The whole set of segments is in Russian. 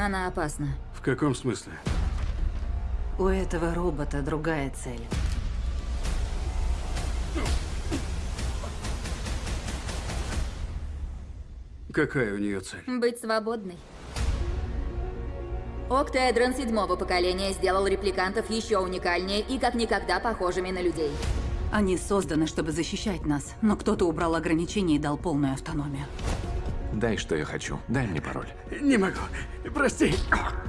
Она опасна. В каком смысле? У этого робота другая цель. Какая у нее цель? Быть свободной. Октеэдрон седьмого поколения сделал репликантов еще уникальнее и как никогда похожими на людей. Они созданы, чтобы защищать нас, но кто-то убрал ограничения и дал полную автономию. Дай, что я хочу. Дай мне пароль. Не могу. Прости.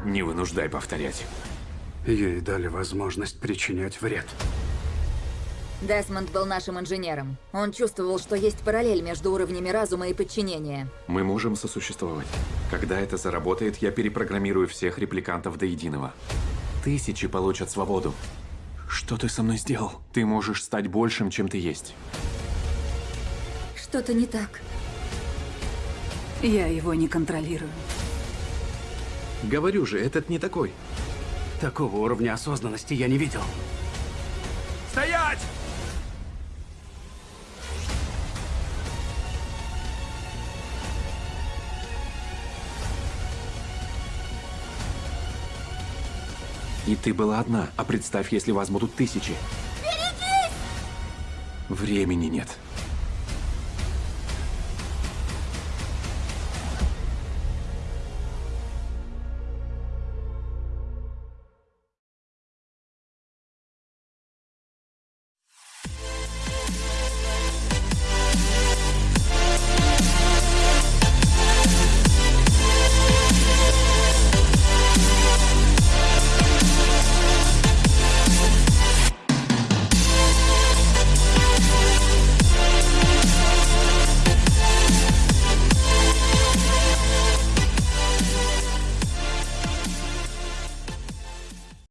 Не вынуждай повторять. Ей дали возможность причинять вред. Десмонд был нашим инженером. Он чувствовал, что есть параллель между уровнями разума и подчинения. Мы можем сосуществовать. Когда это заработает, я перепрограммирую всех репликантов до единого. Тысячи получат свободу. Что ты со мной сделал? Ты можешь стать большим, чем ты есть. Что-то не так. Я его не контролирую. Говорю же, этот не такой. Такого уровня осознанности я не видел. Стоять! И ты была одна, а представь, если вас будут тысячи. Берегись! Времени нет.